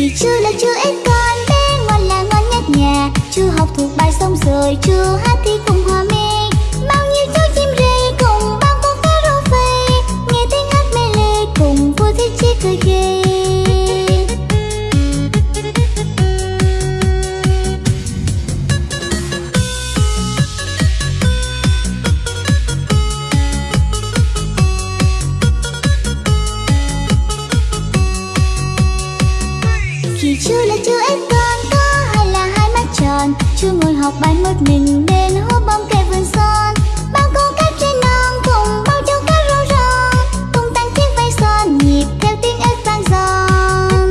Thì chú là chú em con bé ngoan là ngoan nhất nhà. Chú học thuộc bài xong rồi chú hát thì cũng ngọc bay mất mình bên hố bóng cây vườn son. Bao con cát trên non cùng bao châu cá rô rơ. Cùng tăng chiếc vây son nhịp theo tiếng ếch vang giòn.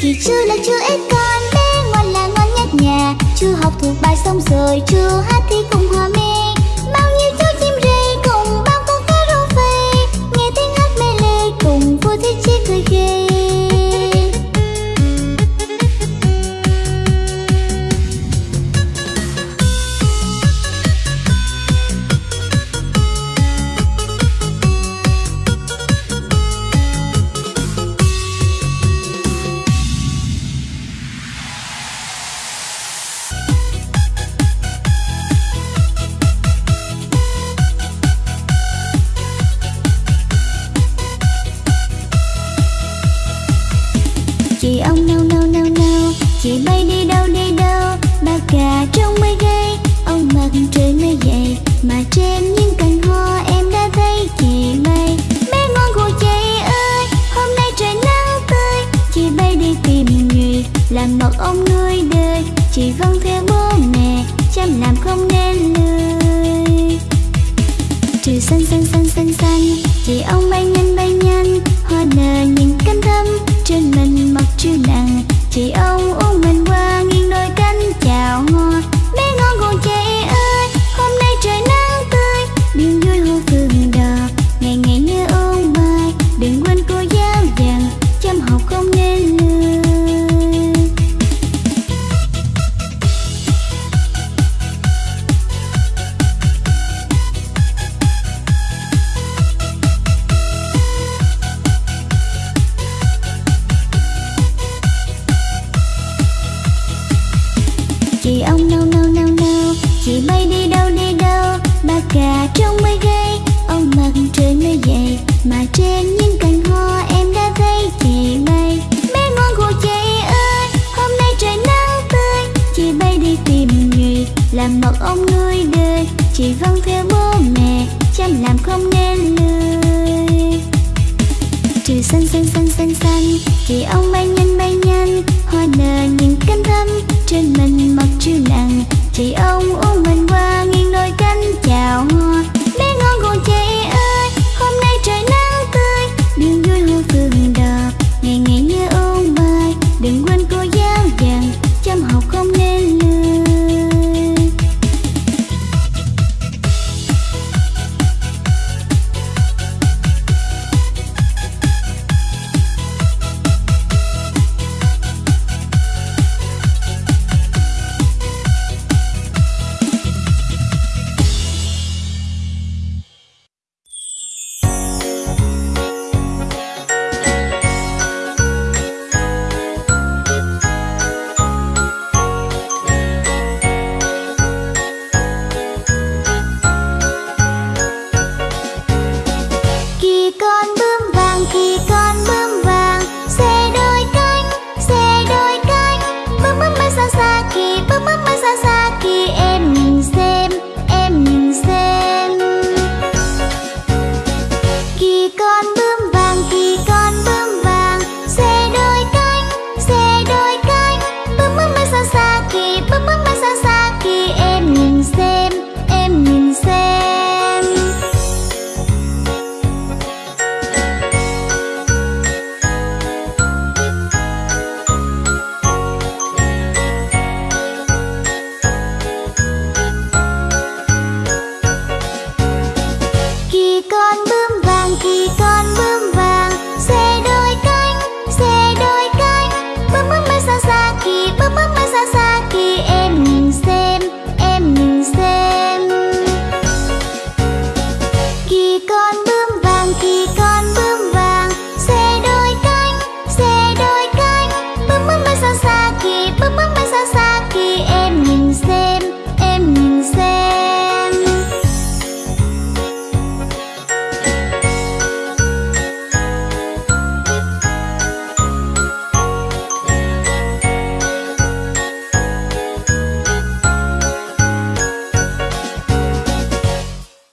Kỳ chưa là chưa ếch con bé ngoan là ngon nhất nhà chưa học thuộc bài xong rồi, chưa hát thì cùng hòa mình trời mới dậy mà trên những cành hoa em đã thấy chị bay. Bé ngon của chị ơi, hôm nay trời nắng tươi. Chị bay đi tìm người, làm một ông nuôi đời. Chị vâng theo bố mẹ, chăm làm xanh xanh xanh xanh xanh, chị ông bay nhanh bay nhanh hoa nở những cánh thâm trên mình mặc chiều nặng chị ông uống mình qua nghiêng đôi cánh chào hoa.